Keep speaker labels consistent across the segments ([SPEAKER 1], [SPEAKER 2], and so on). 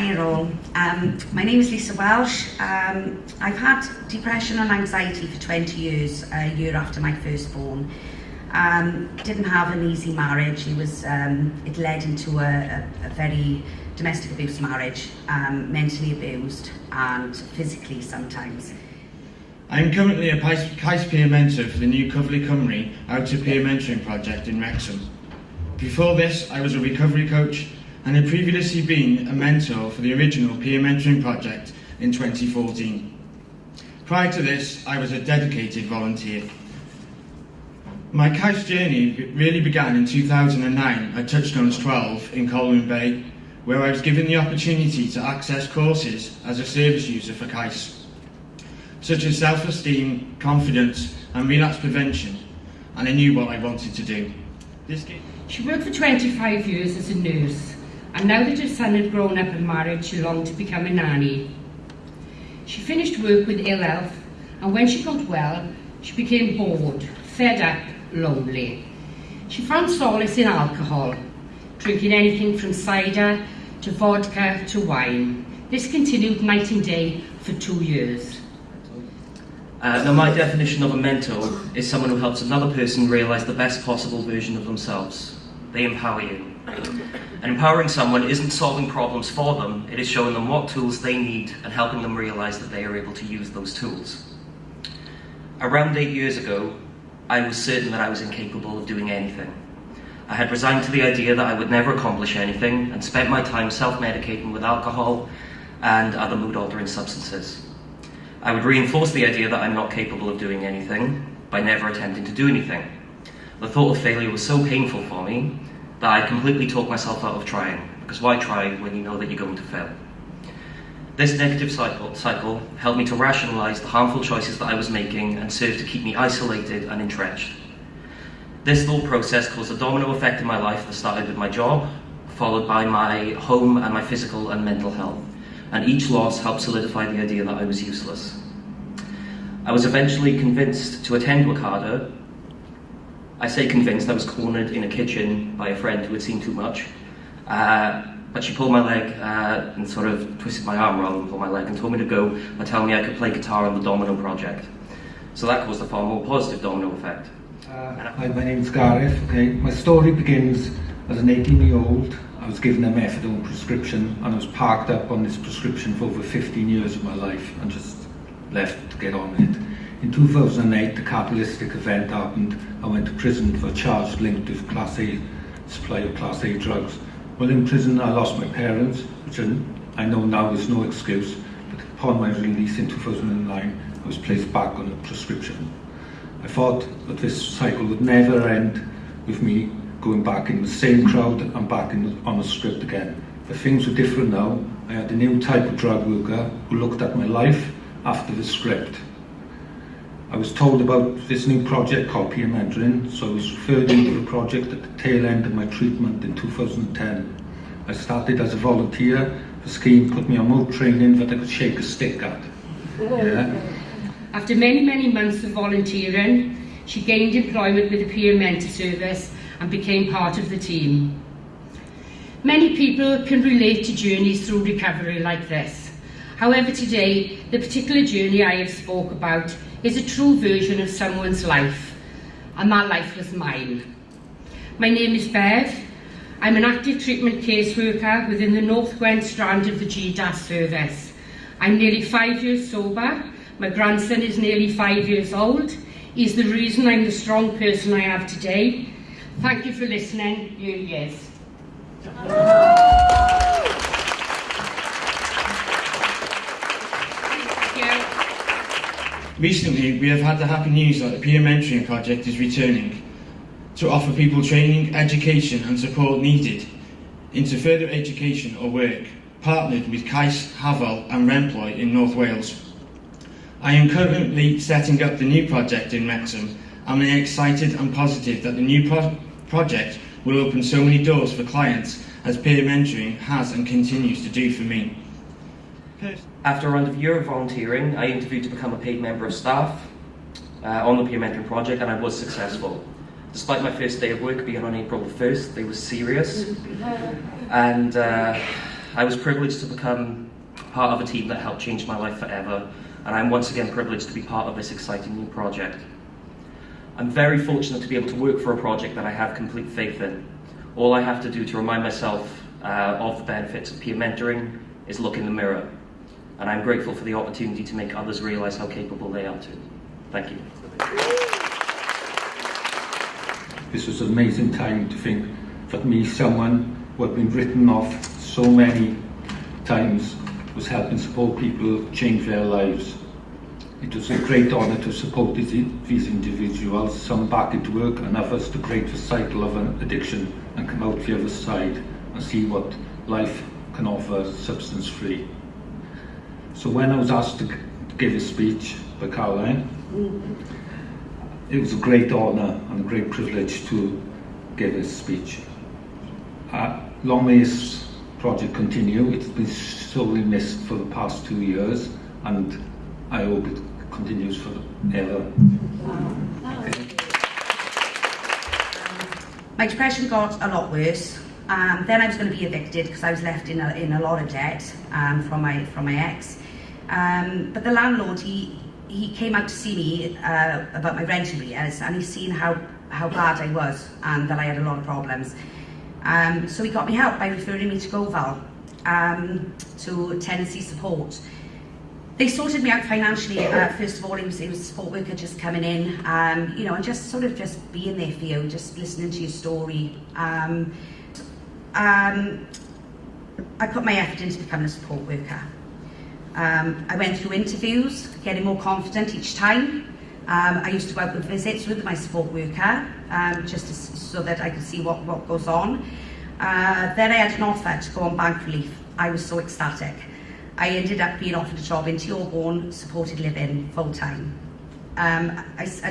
[SPEAKER 1] All, um, my name is Lisa Welsh. Um, I've had depression and anxiety for 20 years, a year after my firstborn. Um, didn't have an easy marriage, it, was, um, it led into a, a, a very domestic abuse marriage, um, mentally abused and physically sometimes.
[SPEAKER 2] I am currently a peer mentor for the new Cyfle Cymru Out of Peer Mentoring project in Wrexham. Before this, I was a recovery coach and had previously been a mentor for the original peer mentoring project in 2014. Prior to this, I was a dedicated volunteer. My CAIS journey really began in 2009 at Touchstones 12 in Colwyn Bay, where I was given the opportunity to access courses as a service user for CAIS, such as self-esteem, confidence and relapse prevention, and I knew what I wanted to do.
[SPEAKER 3] She worked for 25 years as a nurse and now that her son had grown up and married, she longed to become a nanny. She finished work with ill health, and when she got well, she became bored, fed up, lonely. She found solace in alcohol, drinking anything from cider to vodka to wine. This continued night and day for two years.
[SPEAKER 4] Uh, now, my definition of a mentor is someone who helps another person realise the best possible version of themselves. They empower you. And empowering someone isn't solving problems for them, it is showing them what tools they need and helping them realize that they are able to use those tools. Around eight years ago, I was certain that I was incapable of doing anything. I had resigned to the idea that I would never accomplish anything and spent my time self-medicating with alcohol and other mood-altering substances. I would reinforce the idea that I'm not capable of doing anything by never attempting to do anything. The thought of failure was so painful for me that I completely talked myself out of trying, because why try when you know that you're going to fail? This negative cycle, cycle helped me to rationalize the harmful choices that I was making and served to keep me isolated and entrenched. This thought process caused a domino effect in my life that started with my job, followed by my home and my physical and mental health, and each loss helped solidify the idea that I was useless. I was eventually convinced to attend WCADA I say convinced, I was cornered in a kitchen by a friend who had seen too much. Uh, but she pulled my leg uh, and sort of twisted my arm and pulled my leg and told me to go by telling me I could play guitar on the Domino project. So that caused a far more positive domino effect.
[SPEAKER 5] Uh, hi, my name's Gareth. Okay, my story begins as an 18-year-old. I was given a methadone prescription and I was parked up on this prescription for over 15 years of my life and just left to get on with it. In 2008, the capitalistic event happened. I went to prison for a charge linked with Class A, supply of Class A drugs. While in prison, I lost my parents, which I know now is no excuse, but upon my release in 2009, I was placed back on a prescription. I thought that this cycle would never end with me going back in the same crowd and back in, on a script again. But things were different now. I had a new type of drug worker who looked at my life after the script. I was told about this new project called Peer Mentoring, so I was referred into the project at the tail end of my treatment in 2010. I started as a volunteer. The scheme put me on more training that I could shake a stick at. Yeah.
[SPEAKER 3] After many, many months of volunteering, she gained employment with the Peer Mentor Service and became part of the team. Many people can relate to journeys through recovery like this. However, today, the particular journey I have spoke about is a true version of someone's life, and that life was mine. My name is Bev. I'm an active treatment caseworker within the North Gwent strand of the GDAS service. I'm nearly five years sober. My grandson is nearly five years old. He's the reason I'm the strong person I have today. Thank you for listening. Here he is.
[SPEAKER 2] Recently, we have had the happy news that the Peer Mentoring Project is returning to offer people training, education and support needed into further education or work, partnered with CAIS, Hafal and Remploy in North Wales. I am currently setting up the new project in Wrexham and I am excited and positive that the new pro project will open so many doors for clients as peer mentoring has and continues to do for me.
[SPEAKER 4] After around a year of volunteering, I interviewed to become a paid member of staff uh, on the peer mentoring project and I was successful. Despite my first day of work being on April the 1st, they were serious and uh, I was privileged to become part of a team that helped change my life forever, and I'm once again privileged to be part of this exciting new project. I'm very fortunate to be able to work for a project that I have complete faith in. All I have to do to remind myself uh, of the benefits of peer mentoring is look in the mirror. And I'm grateful for the opportunity to make others realise how capable they are too. Thank you.
[SPEAKER 5] This was an amazing time to think that me, someone who had been written off so many times, was helping support people change their lives. It was a great honour to support these, individuals, some back into work and others to break the cycle of an addiction and come out the other side and see what life can offer substance free. So when I was asked to give a speech by Caroline, it was a great honour and a great privilege to give a speech. Uh, long may this project continue. It's been sorely missed for the past two years and I hope it continues forever.
[SPEAKER 1] My depression got a lot worse. Um, then I was going to be evicted because I was left in a, in a lot of debt um, from my from my ex. Um, but the landlord, he he came out to see me uh, about my rent arrears, and he's seen how how bad I was and that I had a lot of problems. Um, so he got me help by referring me to Gofal um, to tenancy support. They sorted me out financially. Uh, first of all, it was, was a support worker just coming in, um, you know, and just sort of just being there for you, just listening to your story. Um, um, I put my effort into becoming a support worker. Um, I went through interviews, getting more confident each time. Um, I used to go out with visits with my support worker, um, just to, so that I could see what, what goes on. Uh, then I had an offer to go on bank relief. I was so ecstatic. I ended up being offered a job in Tiorborn supported living full time. Um, I, I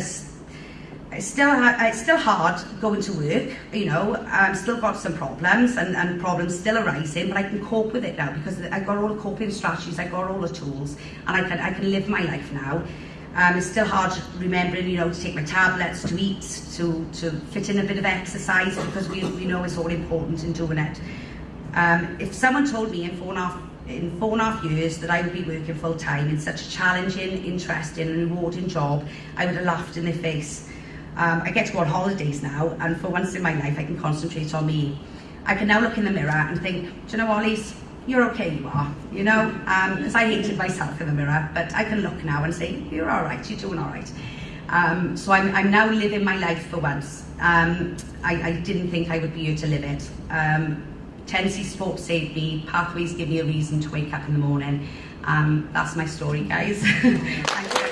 [SPEAKER 1] it's still it's still hard going to work. You know, I've still got some problems and, and problems still arising, but I can cope with it now because I got all the coping strategies, I got all the tools, and I can I can live my life now. Um, it's still hard remembering, you know, to take my tablets, to eat, to, to fit in a bit of exercise because we, we know it's all important in doing it. Um, if someone told me in four and a half in four and a half years that I would be working full time in such a challenging, interesting and rewarding job, I would have laughed in their face. Um, I get to go on holidays now and for once in my life I can concentrate on me. I can now look in the mirror and think, do you know Lise, you're okay, you are, you know, because um, I hated myself in the mirror, but I can look now and say, you're all right, you're doing all right. Um, so I'm, I'm now living my life for once. Um, I, I didn't think I would be here to live it. Um, Tenancy Sport saved me, Pathways give me a reason to wake up in the morning. Um, that's my story, guys.